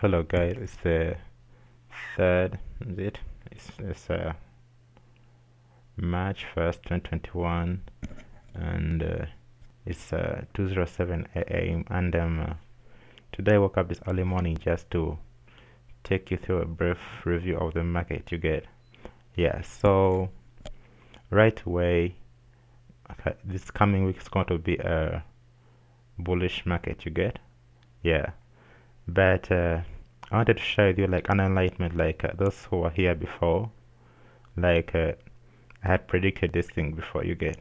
hello guys. It's the third is it? It's, it's uh, march 1st 2021 and uh, it's uh, 207 a.m and um, uh, today I woke up this early morning just to take you through a brief review of the market you get. Yeah so right away okay, this coming week is going to be a bullish market you get. Yeah but uh, I wanted to share with you like an enlightenment like uh, those who were here before like uh, I had predicted this thing before you get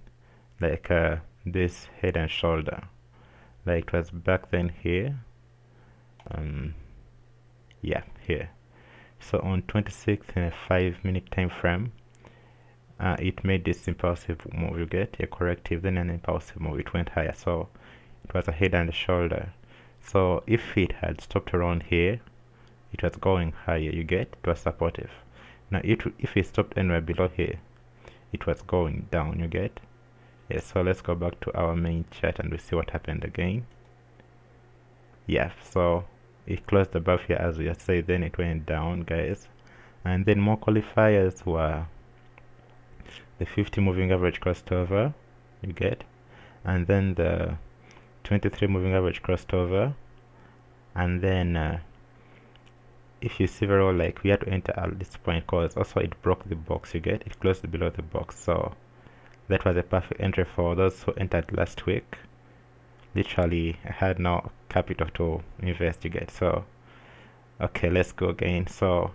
like uh, this head and shoulder. Like it was back then here um yeah here. So on 26th in a 5 minute time frame uh, it made this impulsive move you get a corrective then an impulsive move. It went higher. So it was a head and a shoulder. So if it had stopped around here it was going higher. You get? It was supportive. Now it, if it stopped anywhere below here it was going down. You get? Yes so let's go back to our main chart and we see what happened again. Yeah so it closed above here as we say then it went down guys. And then more qualifiers were the 50 moving average crossed over. You get? And then the 23 moving average crossed over. And then uh, if you see very well like we had to enter at this point because also it broke the box you get? It closed below the box so that was a perfect entry for those who entered last week. Literally I had no capital to invest you get? So okay let's go again. So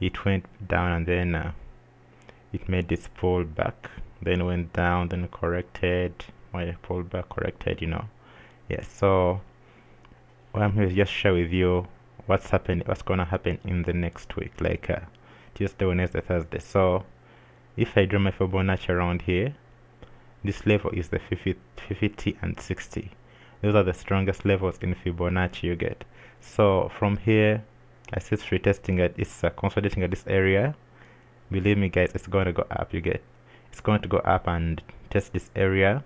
it went down and then uh, it made this pull back then went down then corrected. My pull back corrected you know? Yeah so what I'm here to just share with you what's happening what's gonna happen in the next week? Like uh, Tuesday Wednesday Thursday. So if I draw my Fibonacci around here this level is the 50, 50 and 60 those are the strongest levels in Fibonacci you get. So from here I see it's retesting it it's uh, consolidating at this area. Believe me guys it's going to go up you get. It's going to go up and test this area.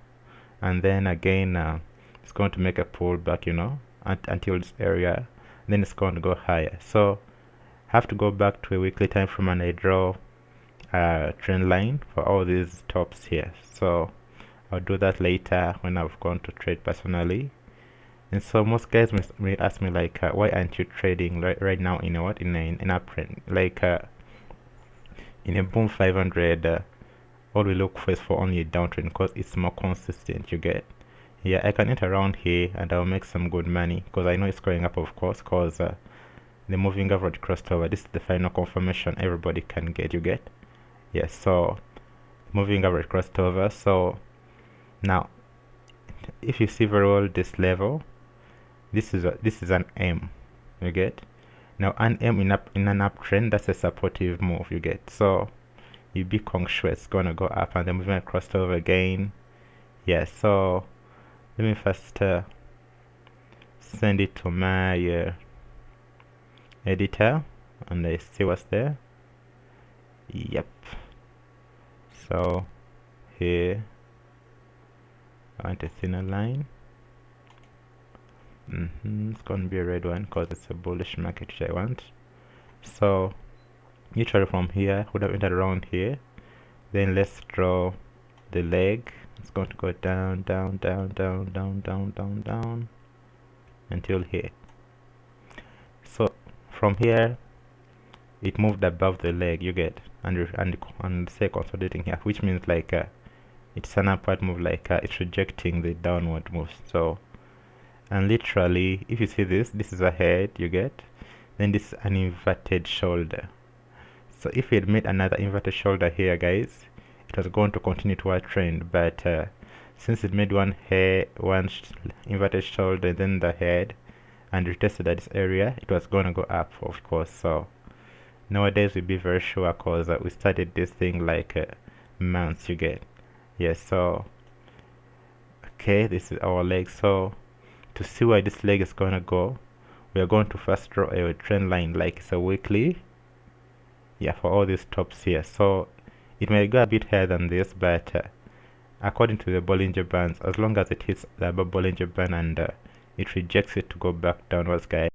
And then again uh, it's going to make a pullback you know until this area then it's going to go higher. So I have to go back to a weekly time frame and I draw a trend line for all these tops here. So I'll do that later when I've gone to trade personally. And so most guys may ask me like uh, why aren't you trading right, right now in a what? In a in uptrend like uh, in a boom 500 uh, all we look for is for only a downtrend because it's more consistent you get yeah I can enter around here and I'll make some good money because I know it's going up of course because uh, the moving average crossed over. This is the final confirmation everybody can get. You get? Yes yeah, so moving average crossed over. So now if you see very well this level this is a, this is an M. You get? Now an M in up in an uptrend that's a supportive move. You get? So you be sure it's gonna go up and then moving across over again. Yeah so let me first uh, send it to my uh, editor and I see what's there. Yep. So here I want a thinner line? Mm -hmm. it's gonna be a red one because it's a bullish market which I want. So usually from here would have entered around here. Then let's draw the leg it's going to go down down down down down down down down until here so from here it moved above the leg you get and and and say consolidating here which means like uh, it's an upward move like uh, it's rejecting the downward move so and literally if you see this this is a head you get then this is an inverted shoulder. So if it made another inverted shoulder here guys it was going to continue toward trend but uh, since it made one hair one inverted shoulder then the head and retested at this area it was going to go up of course. So nowadays we'll be very sure because uh, we started this thing like uh, months you get. Yes so okay this is our leg. So to see where this leg is going to go we are going to first draw a trend line like it's a weekly. Yeah for all these tops here. So it may go a bit higher than this, but uh, according to the Bollinger Bands, as long as it hits the upper Bollinger Band and uh, it rejects it to go back downwards, guys,